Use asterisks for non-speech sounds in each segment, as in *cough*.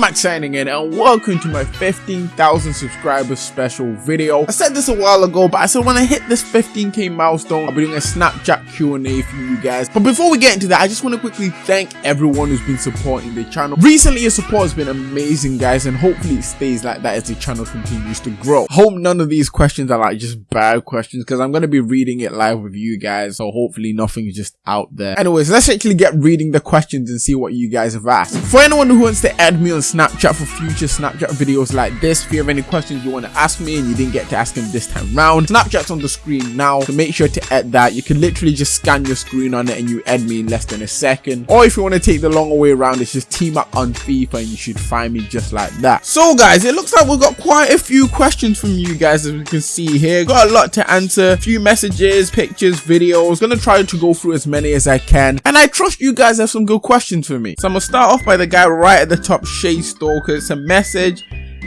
Max signing in and welcome to my 15,000 subscribers special video. I said this a while ago, but I said when I hit this 15k milestone, I'll be doing a Snapchat Q&A for you guys. But before we get into that, I just want to quickly thank everyone who's been supporting the channel. Recently, your support has been amazing, guys, and hopefully it stays like that as the channel continues to grow. Hope none of these questions are like just bad questions because I'm going to be reading it live with you guys, so hopefully nothing's just out there. Anyways, let's actually get reading the questions and see what you guys have asked. For anyone who wants to add me on Snapchat for future Snapchat videos like this. If you have any questions you want to ask me and you didn't get to ask him this time round, Snapchat's on the screen now, so make sure to add that. You can literally just scan your screen on it and you add me in less than a second. Or if you want to take the longer way around, it's just team up on FIFA and you should find me just like that. So guys, it looks like we've got quite a few questions from you guys as we can see here. Got a lot to answer, a few messages, pictures, videos. Gonna try to go through as many as I can. And I trust you guys have some good questions for me. So I'm gonna start off by the guy right at the top, Shay Stalker. It's a message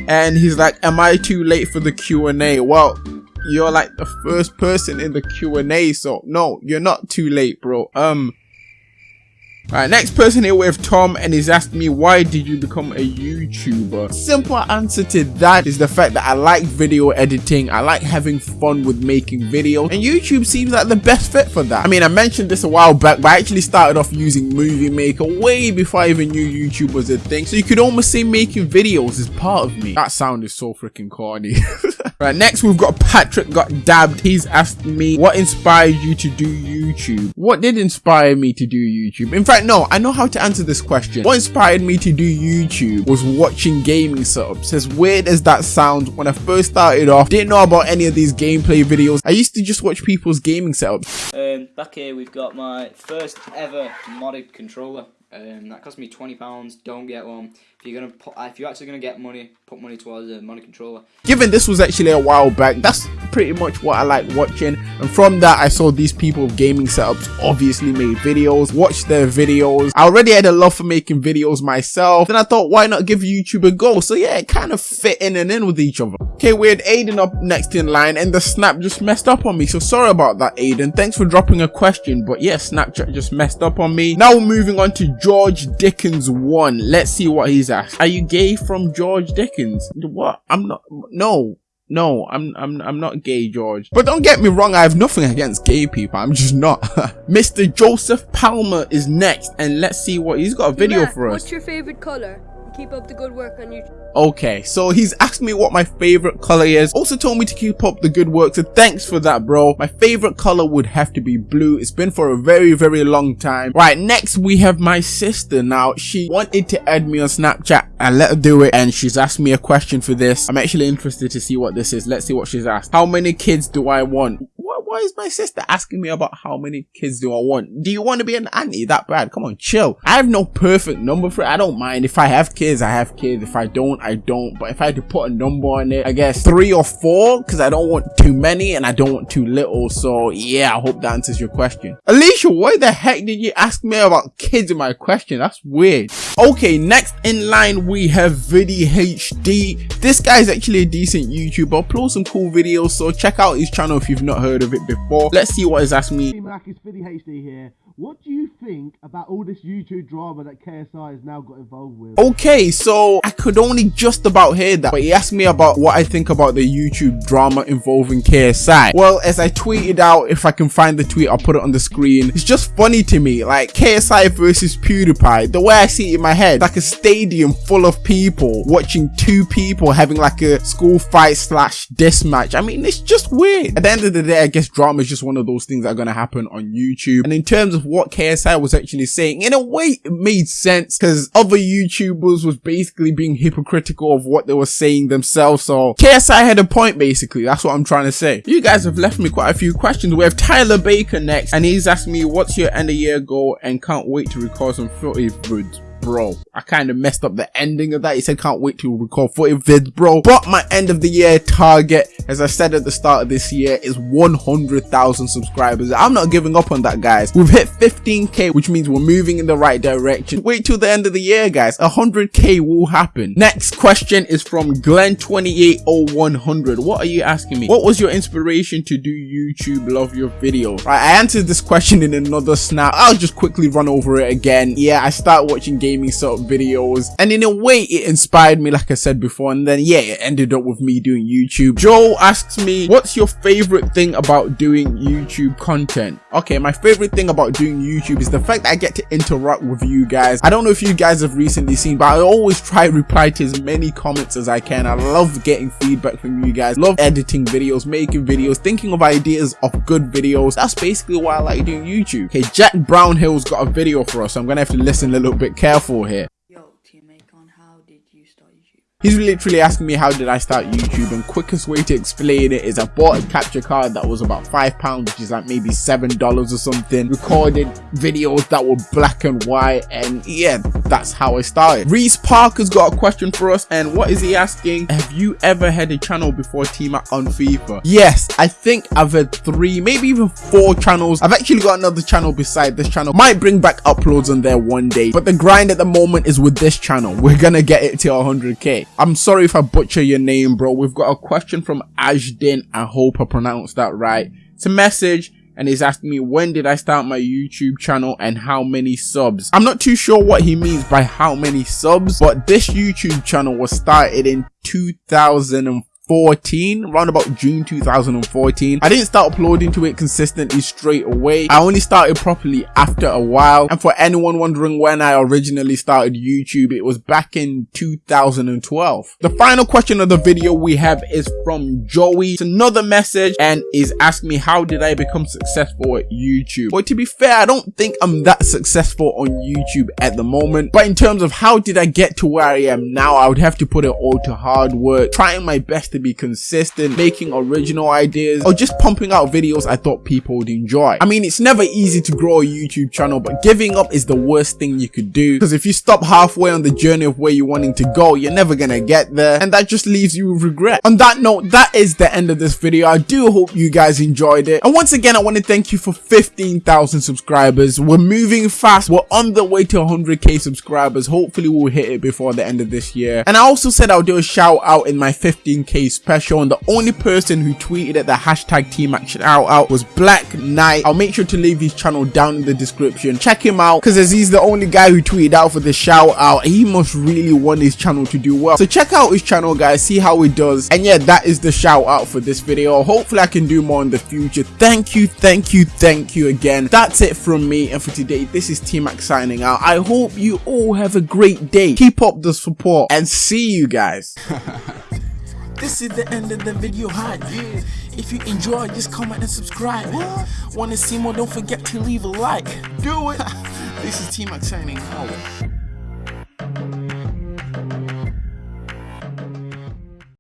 and he's like, am I too late for the Q&A? Well, you're like the first person in the Q&A, so no, you're not too late, bro. Um, Alright, next person here with Tom and he's asked me why did you become a YouTuber? Simple answer to that is the fact that I like video editing, I like having fun with making videos and YouTube seems like the best fit for that. I mean I mentioned this a while back but I actually started off using Movie Maker way before I even knew YouTube was a thing so you could almost say making videos is part of me. That sound is so freaking corny. *laughs* right, next we've got Patrick got dabbed. He's asked me what inspired you to do YouTube? What did inspire me to do YouTube? In fact no, I know how to answer this question. What inspired me to do YouTube was watching gaming setups. As weird as that sounds, when I first started off, didn't know about any of these gameplay videos. I used to just watch people's gaming setups. Um, back here we've got my first ever modded controller. Um, that cost me twenty pounds. Don't get one. If you're gonna, put, if you're actually gonna get money, put money towards a money controller. Given this was actually a while back, that's pretty much what I like watching. And from that, I saw these people with gaming setups obviously made videos, watched their videos. I already had a love for making videos myself. Then I thought, why not give YouTube a go? So yeah, it kind of fit in and in with each other. Okay, we had Aiden up next in line and the snap just messed up on me. So sorry about that, Aiden. Thanks for dropping a question. But yeah, Snapchat just messed up on me. Now we're moving on to George Dickens 1. Let's see what he's are you gay from George Dickens? What? I'm not. No. No, I'm I'm I'm not gay, George. But don't get me wrong, I have nothing against gay people. I'm just not. *laughs* Mr. Joseph Palmer is next, and let's see what he's got a video Matt, for us. What's your favorite color? Keep up the good work on YouTube. Okay, so he's asked me what my favorite color is. Also told me to keep up the good work, so thanks for that, bro. My favorite color would have to be blue. It's been for a very, very long time. Right, next we have my sister. Now, she wanted to add me on Snapchat. I let her do it, and she's asked me a question for this. I'm actually interested to see what this is. Let's see what she's asked. How many kids do I want? Why is my sister asking me about how many kids do I want? Do you want to be an auntie that bad? Come on, chill. I have no perfect number for it. I don't mind. If I have kids, I have kids. If I don't, I don't. But if I had to put a number on it, I guess three or four because I don't want too many and I don't want too little. So yeah, I hope that answers your question. Alicia, why the heck did you ask me about kids in my question? That's weird. Okay, next in line we have Vidi HD. This guy is actually a decent YouTuber, uploads some cool videos, so check out his channel if you've not heard of it before. Let's see what he's asked me. Mac, it's HD here. What do you think about all this YouTube drama that KSI has now got involved with? Okay, so I could only just about hear that, but he asked me about what I think about the YouTube drama involving KSI. Well, as I tweeted out, if I can find the tweet, I'll put it on the screen. It's just funny to me, like KSI versus PewDiePie. The way I see it in my head, like a stadium full of people watching two people having like a school fight slash diss match. I mean, it's just weird. At the end of the day, I guess drama is just one of those things that are gonna happen on YouTube. And in terms of what KSI was actually saying. In a way, it made sense because other YouTubers was basically being hypocritical of what they were saying themselves. So KSI had a point basically. That's what I'm trying to say. You guys have left me quite a few questions. We have Tyler Baker next and he's asked me what's your end of year goal and can't wait to record some vids bro. I kind of messed up the ending of that. He said, can't wait to record 40 vids, bro. But my end of the year target, as I said at the start of this year, is 100,000 subscribers. I'm not giving up on that, guys. We've hit 15k, which means we're moving in the right direction. Wait till the end of the year, guys. 100k will happen. Next question is from Glenn280100. What are you asking me? What was your inspiration to do YouTube? Love your videos. Right, I answered this question in another snap. I'll just quickly run over it again. Yeah, I started watching games gaming sort of videos. And in a way, it inspired me, like I said before. And then, yeah, it ended up with me doing YouTube. Joe asks me, what's your favorite thing about doing YouTube content? Okay, my favorite thing about doing YouTube is the fact that I get to interact with you guys. I don't know if you guys have recently seen, but I always try to reply to as many comments as I can. I love getting feedback from you guys. Love editing videos, making videos, thinking of ideas of good videos. That's basically why I like doing YouTube. Okay, Jack Brownhill's got a video for us, so I'm gonna have to listen a little bit careful here. Yo, teammate, on how did you start YouTube? He's literally asking me how did I start YouTube and quickest way to explain it is I bought a capture card that was about five pounds which is like maybe seven dollars or something recorded videos that were black and white and yeah that's how I started. Reese Parker's got a question for us and what is he asking? Have you ever had a channel before Team Up on FIFA? Yes, I think I've had three maybe even four channels. I've actually got another channel beside this channel. Might bring back uploads on there one day but the grind at the moment is with this channel. We're gonna get it to 100k. I'm sorry if I butcher your name, bro. We've got a question from Ashdin. I hope I pronounced that right. It's a message and he's asking me when did I start my YouTube channel and how many subs. I'm not too sure what he means by how many subs, but this YouTube channel was started in 2004 2014 around about june 2014 i didn't start uploading to it consistently straight away. I only started properly after a while. And for anyone wondering when i originally started youtube it was back in 2012 the final question of the video we have is from joey. It's another message and is asking me how did i become successful at youtube? But to be fair i don't think i'm that successful on youtube at the moment. But in terms of how did i get to where i am now i would have to put it all to hard work. Trying my best to be consistent, making original ideas, or just pumping out videos I thought people would enjoy. I mean, it's never easy to grow a YouTube channel, but giving up is the worst thing you could do. Because if you stop halfway on the journey of where you're wanting to go, you're never gonna get there. And that just leaves you with regret. On that note, that is the end of this video. I do hope you guys enjoyed it. And once again, I want to thank you for 15,000 subscribers. We're moving fast. We're on the way to 100k subscribers. Hopefully we'll hit it before the end of this year. And I also said I'll do a shout out in my 15k special and the only person who tweeted at the hashtag team action out out was Black Knight. I'll make sure to leave his channel down in the description. Check him out because as he's the only guy who tweeted out for the shout out, he must really want his channel to do well. So check out his channel guys, see how he does. And yeah, that is the shout out for this video. Hopefully I can do more in the future. Thank you, thank you, thank you again. That's it from me and for today, this is T-Mac signing out. I hope you all have a great day. Keep up the support and see you guys. *laughs* This is the end of the video hi yeah. If you enjoy just comment and subscribe. What? Wanna see more? Don't forget to leave a like. Do it. *laughs* This is T-Mac signing out